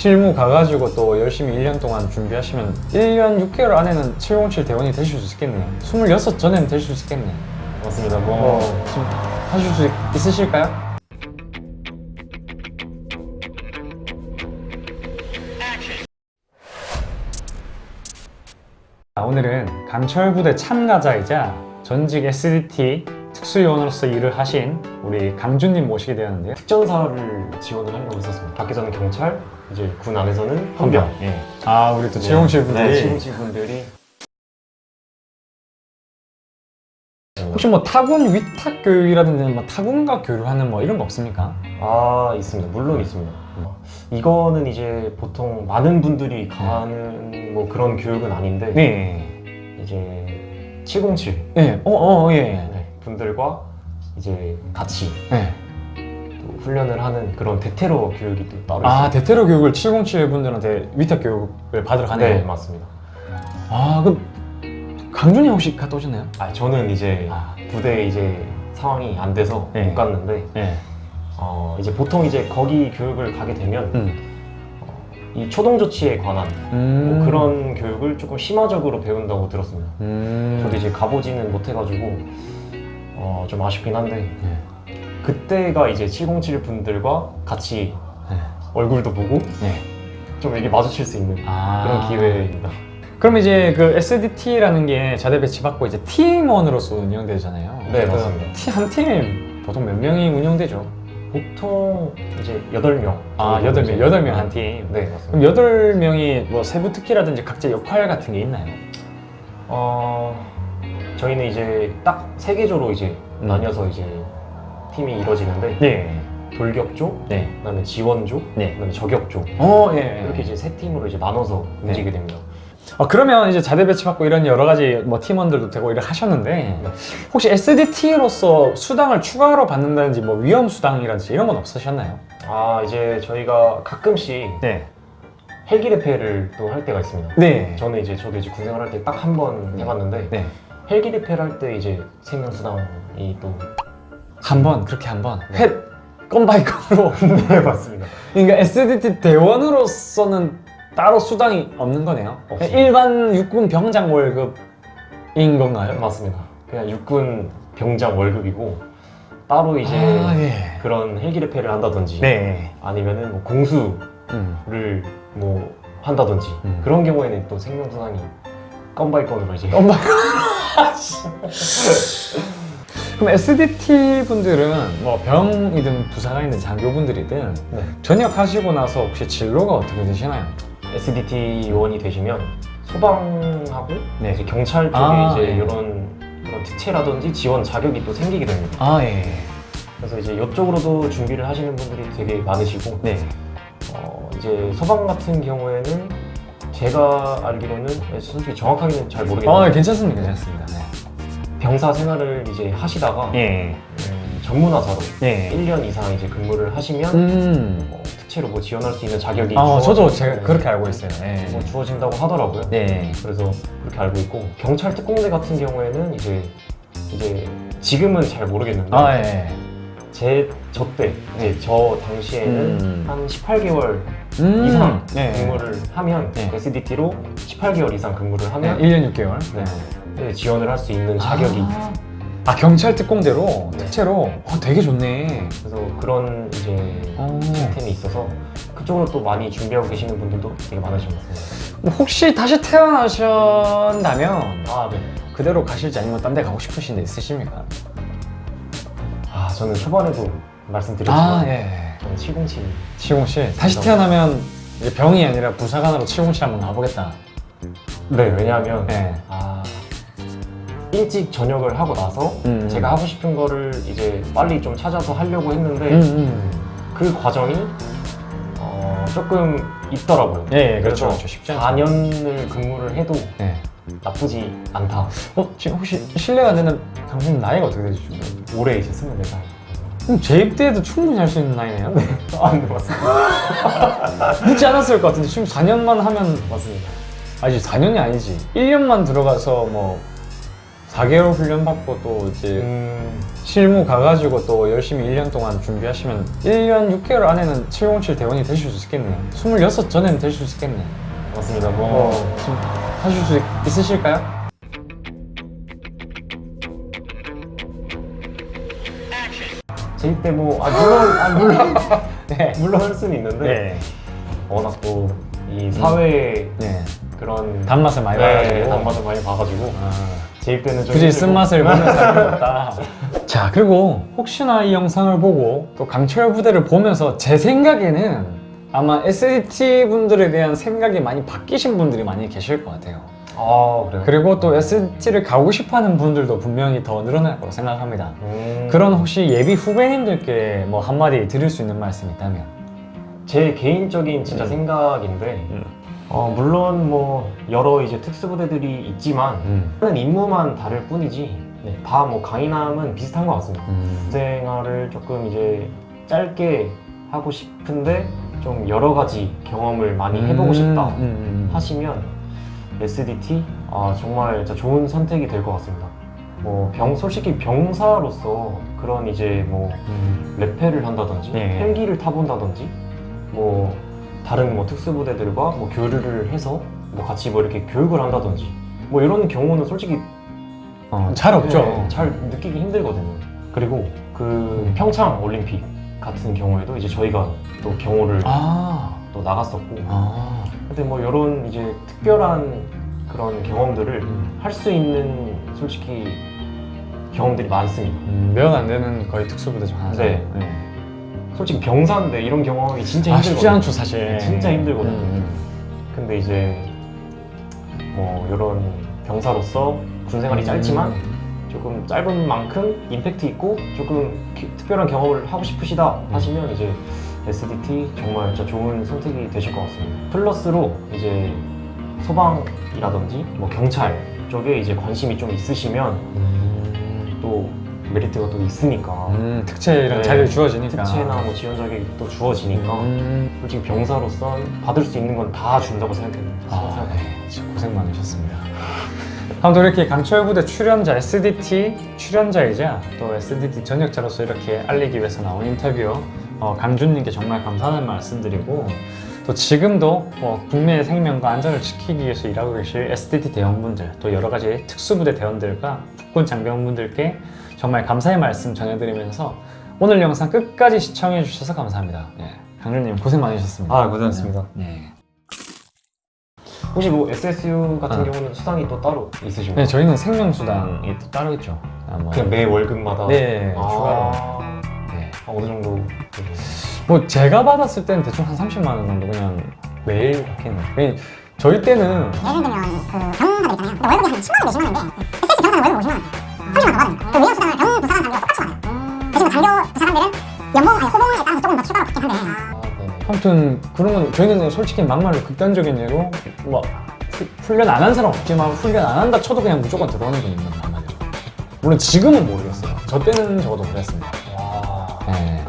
실무 가가지고 또 열심히 1년 동안 준비하시면 1년 6개월 안에는 707 대원이 되실 수 있겠네요 26 전에는 될 수 있겠네요 맞습니다. 뭐 어, 좀 하실 수 있- 있으실까요? 자, 오늘은 강철부대 참가자이자 전직 SDT 특수요원으로서 일을 하신 우리 강준님 모시게 되었는데요 특전사를 지원을 하려고 했었습니다. 밖에서는 경찰, 이제 군 안에서는 헌병. 예. 아 우리 또 채용실 분들이 네, 채용실 분들이 혹시 뭐 타군 위탁 교육이라든지 뭐 타군과 교류하는 뭐 이런 거 없습니까? 아 있습니다. 물론 있습니다. 이거는 이제 보통 많은 분들이 가는 뭐 그런 교육은 아닌데 네. 이제 707 예. 어, 어, 예. 네, 분들과 이제 같이 예. 또 훈련을 하는 그런 대테러 교육이 또 따로 아, 있습니다. 대테러 교육을 707 분들한테 위탁 교육을 받으러 가네요. 네 맞습니다. 아, 그럼 강준이 혹시 갔다 오셨나요? 아 저는 이제 아. 부대 이제 상황이 안 돼서 네. 못 갔는데 네. 어, 이제 보통 이제 거기 교육을 가게 되면 음. 이 초동 조치에 관한 음. 뭐 그런 교육을 조금 심화적으로 배운다고 들었습니다. 음. 저도 이제 가보지는 못해가지고 어, 좀 아쉽긴 한데 네. 그때가 이제 707 분들과 같이 네. 얼굴도 보고 네. 좀 이게 마주칠 수 있는 아. 그런 기회입니다. 그럼 이제 그 SDT라는 게 자대 배치 받고 이제 팀원으로서 운영되잖아요. 네, 그 맞습니다. 팀, 한팀 보통 몇 명이 운영되죠? 보통 이제 8명. 아, 여덟 명, 여덟 명한 팀. 네, 맞습니다. 그럼 여덟 명이 뭐 세부 특기라든지 각자 역할 같은 게 있나요? 어, 저희는 이제 딱 세 개조로 이제 음. 나뉘어서 이제 팀이 이루어지는데 네. 돌격조, 네. 그다음에 지원조, 네. 그다음에 저격조 어, 예. 이렇게 이제 세 팀으로 이제 나눠서 네. 움직이게 됩니다. 아, 그러면 이제 자대 배치 받고 이런 여러 가지 뭐 팀원들도 되고 일을 하셨는데 네. 혹시 SDT로서 수당을 추가로 받는다든지 뭐 위험 수당이라든지 이런 건 없으셨나요? 아 이제 저희가 가끔씩 네. 헬기 레페를 또 할 때가 있습니다. 네. 저는 이제 저도 이제 군생활 할때 딱 한 번 해봤는데 네. 헬기 레페를 할 때 이제 생명 수당이 또 한 번, 그렇게 한 번. 네. 해, 건바이 건으로. 네, 맞습니다. 그러니까 SDT 대원으로서는 따로 수당이 없는 거네요. 없습니다. 일반 육군 병장 월급인 건가요? 맞습니다. 그냥 육군 병장 월급이고 따로 이제 아, 예. 그런 헬기 레페를 한다든지 네. 아니면은 뭐 공수를 음. 뭐 한다든지 음. 그런 경우에는 또 생명 수당이 건바이 건으로 이제 건바이 그럼 SDT 분들은 뭐 병이든 부사관이든 장교분들이든 네. 전역하시고 나서 혹시 진로가 어떻게 되시나요? SDT 요원이 되시면 소방하고 네. 이제 경찰 쪽에 아, 이제 네. 이런 그런 특채라든지 지원 자격이 또 생기게 됩니다. 아 예. 그래서 이제 이쪽으로도 준비를 하시는 분들이 되게 많으시고 네. 어, 이제 소방 같은 경우에는 제가 알기로는 솔직히 정확하게는 잘 모르겠는데 어 괜찮습니다, 괜찮습니다. 네. 병사 생활을 이제 하시다가 예. 음, 전문화사로 예. 1년 이상 이제 근무를 하시면 음. 어, 특채로 뭐 지원할 수 있는 자격이 아 저도 제가 그렇게 알고 있어요. 예. 뭐 주어진다고 하더라고요. 네. 그래서 그렇게 알고 있고 경찰 특공대 같은 경우에는 이제 이제 지금은 잘 모르겠는데 아 예. 제 저때 이제 저 당시에는 음. 한 18개월 음. 이상 네. 근무를 하면 네. SDT로 18개월 이상 근무를 네, 하면 1년 6개월. 네. 네, 지원을 할 수 있는 자격이 아, 아, 경찰 특공대로 네. 특채로 어, 되게 좋네. 그래서 그런 이제 어. 시스템이 있어서 그쪽으로 또 많이 준비하고 계시는 분들도 되게 많으신 것 같습니다. 뭐 혹시 다시 태어나셨다면 아 네. 그대로 가실지 아니면 딴 데 가고 싶으신 데 있으십니까? 아 저는 초반에도 말씀드렸지만 예. 저는 707 707 다시 태어나면 이제 병이 아니라 부사관으로 707 한번 가보겠다. 네 왜냐하면 네. 아 일찍 전역을 하고 나서 음. 제가 하고 싶은 거를 이제 빨리 좀 찾아서 하려고 했는데 음, 음. 그 과정이 어, 조금 있더라고요. 예, 예, 그렇죠. 그렇죠. 쉽지 않죠. 4년을 근무를 해도 네. 나쁘지 않다. 어, 지금 혹시 실례가 안 되는 당신 나이가 어떻게 되시죠? 올해 이제 24살. 그럼 재입 때에도 충분히 할 수 있는 나이네요. 아, 네, 맞습니다. 늦지 않았을 것 같은데 지금 4년만 하면 맞습니다. 아니 4년이 아니지 1년만 들어가서 뭐 4개월 훈련 받고 또 이제 음, 실무 가가지고 또 열심히 1년 동안 준비하시면 1년 6개월 안에는 707 대원이 되실 수 있겠네요 26 전에는 되실 수 있겠네 맞습니다. 뭐 어, 하실 수 있, 있으실까요? 제입 때뭐 아, 물론 아, 물론 네. 물론 할 수는 있는데 네. 워낙 또 이 사회 네. 그런 단맛을 많이 네, 봐가지고 단맛을 많이 봐가지고 아, 제입 때는 좀 굳이. 쓴맛을 보는 사람이 없다 자 그리고 혹시나 이 영상을 보고 또 강철 부대를 보면서 제 생각에는 아마 SDT 분들에 대한 생각이 많이 바뀌신 분들이 많이 계실 것 같아요 아 그래요? 그리고 또 SDT를 가고 싶어하는 분들도 분명히 더 늘어날 거라고 생각합니다. 음, 그런 혹시 예비 후배님들께 뭐 한마디 드릴 수 있는 말씀이 있다면? 제 개인적인 진짜 음. 생각인데 음. 어, 물론 뭐 여러 이제 특수부대들이 있지만 하는 임무만 다를 뿐이지 네, 다뭐 강인함은 비슷한 것 같습니다. 음. 생활을 조금 이제 짧게 하고 싶은데 좀 여러 가지 경험을 많이 해보고 싶다 음, 음, 음. 하시면 SDT 아 정말 좋은 선택이 될 것 같습니다. 뭐 병 솔직히 병사로서 그런 이제 뭐 음. 레페를 한다든지 네. 헬기를 타본다든지 뭐 다른 뭐 특수부대들과 뭐 교류를 해서 뭐 같이 뭐 이렇게 교육을 한다든지 뭐 이런 경우는 솔직히 어, 잘 없죠. 네, 잘 느끼기 힘들거든요. 그리고 그 평창 올림픽 같은 경우에도 이제 저희가 또 경호를 아. 또 나갔었고 아. 근데 뭐 이런 이제 특별한 그런 경험들을 음. 할수 있는 솔직히 경험들이 많습니다. 음, 몇안 되는 거의 특수부대 중 하나죠. 네. 솔직히 병사인데 이런 경험이 진짜 아, 힘들거든요. 쉽지 않죠, 사실. 진짜 힘들거든요. 음, 근데 이제 뭐 이런 병사로서 군 생활이 음. 짧지만 조금 짧은 만큼 임팩트 있고 조금 기- 특별한 경험을 하고 싶으시다 음. 하시면 이제 SDT 정말 진짜 좋은 선택이 되실 것 같습니다. 플러스로 이제 소방이라든지 뭐 경찰 쪽에 이제 관심이 좀 있으시면 음. 또 메리트가 또 있으니까 음, 특채 이런 네. 자리를 주어지니까. 특채나 뭐 지원 자격이 또 주어지니까 음. 솔직히 병사로서 받을 수 있는 건 다 준다고 생각해요. 아, 네. 고생 많으셨습니다. 아무튼 이렇게 강철부대 출연자 SDT 출연자이자 또 SDT 전역자로서 이렇게 알리기 위해서 나온 인터뷰 어, 강준님께 정말 감사하는 말씀드리고 또 지금도 뭐 국민의 생명과 안전을 지키기 위해서 일하고 계실 SDT 대원분들 또 여러 가지 특수부대 대원들과 국군 장병분들께 정말 감사의 말씀 전해드리면서 오늘 영상 끝까지 시청해 주셔서 감사합니다. 예, 강준님 고생 많으셨습니다. 아, 고생하셨습니다. 네. 혹시 뭐 SSU 같은 아. 경우는 수당이 또 따로 있으신가요? 네, 저희는 생명수당이 또 따로 있죠. 아, 그냥 매 월급마다 네, 아, 추가로. 네. 아, 어느 정도 뭐 제가 받았을 때는 대충 한 30만 원 정도 그냥 매일. 그냥 저희 때는 예를 들면 그 병사들 있잖아요. 근데 월급이 한 10만 원 내시면 하는데 SS 병사는 월급 50만 원. 30만 원더 받아요. 그 위험 수당을 병 부사관 장교가 똑같이 받아요. 대신 그 장교 부사관들은 연봉 아니 호봉에 따라서 조금 더 추가로 받긴 한데 아. 아무튼 그런 건 저희는 솔직히 막말로 극단적인 예로 뭐 후- 훈련 안 한 사람 없지만 훈련 안 한다 쳐도 그냥 무조건 들어오는 분 있는 말이죠. 물론 지금은 모르겠어요. 저 때는 적어도 그랬습니다. 와. 네.